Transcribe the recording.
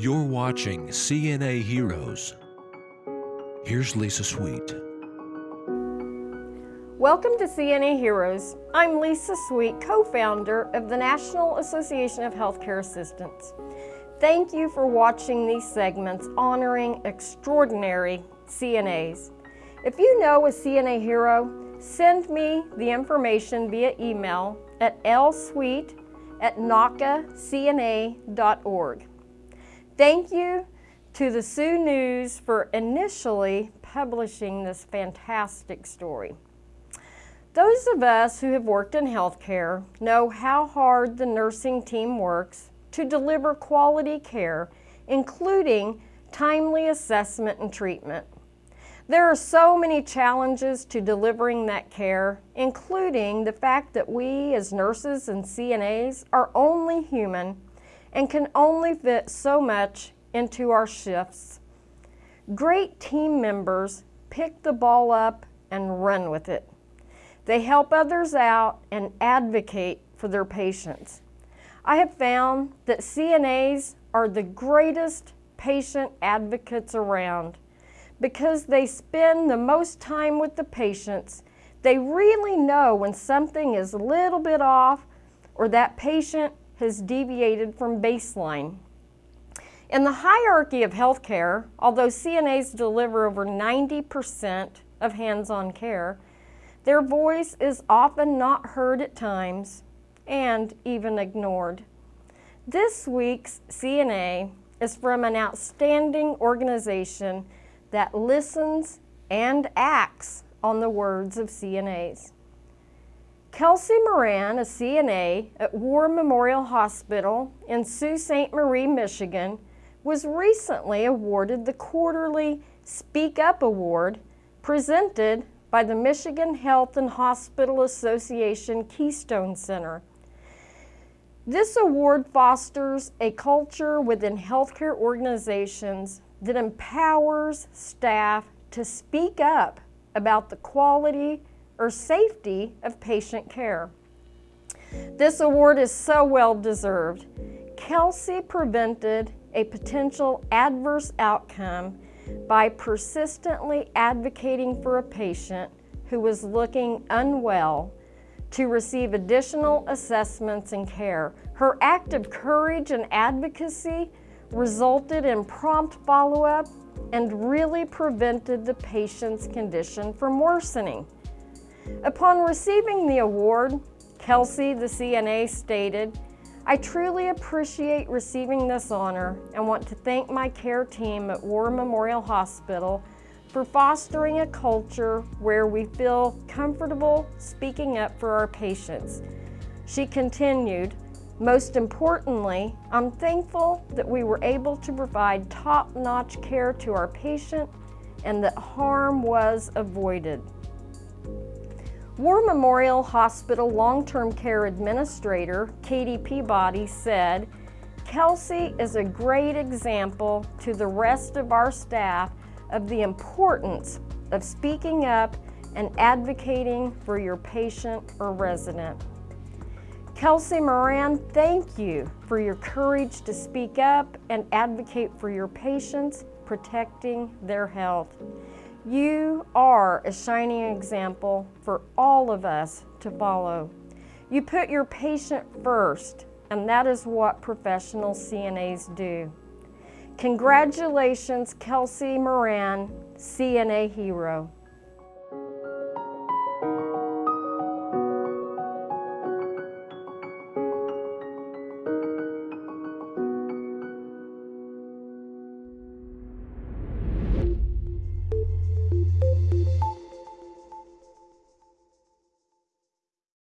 You're watching CNA Heroes. Here's Lisa Sweet. Welcome to CNA Heroes. I'm Lisa Sweet, co-founder of the National Association of Healthcare Assistants. Thank you for watching these segments honoring extraordinary CNAs. If you know a CNA hero, send me the information via email at lsweet at nacacna.org. Thank you to the Sault News for initially publishing this fantastic story. Those of us who have worked in healthcare know how hard the nursing team works to deliver quality care, including timely assessment and treatment. There are so many challenges to delivering that care, including the fact that we as nurses and CNAs are only human and can only fit so much into our shifts. Great team members pick the ball up and run with it. They help others out and advocate for their patients. I have found that CNAs are the greatest patient advocates around because they spend the most time with the patients. They really know when something is a little bit off or that patient has deviated from baseline. In the hierarchy of healthcare, although CNAs deliver over 90% of hands-on care, their voice is often not heard at times and even ignored. This week's CNA is from an outstanding organization that listens and acts on the words of CNAs. Kelsey Moran, a CNA at War Memorial Hospital in Sault Ste. Marie, Michigan, was recently awarded the quarterly Speak Up Award presented by the Michigan Health and Hospital Association Keystone Center. This award fosters a culture within healthcare organizations that empowers staff to speak up about the quality or safety of patient care. This award is so well deserved. Kelsey prevented a potential adverse outcome by persistently advocating for a patient who was looking unwell to receive additional assessments and care. Her act of courage and advocacy resulted in prompt follow-up and really prevented the patient's condition from worsening. Upon receiving the award, Kelsey, the CNA, stated, I truly appreciate receiving this honor and want to thank my care team at War Memorial Hospital for fostering a culture where we feel comfortable speaking up for our patients. She continued, most importantly, I'm thankful that we were able to provide top-notch care to our patient and that harm was avoided. War Memorial Hospital Long-Term Care Administrator Katie Peabody said, Kelsey is a great example to the rest of our staff of the importance of speaking up and advocating for your patient or resident. Kelsey Moran, thank you for your courage to speak up and advocate for your patients, protecting their health. You are a shining example for all of us to follow. You put your patient first, and that is what professional CNAs do. Congratulations, Kelsey Moran, CNA Hero.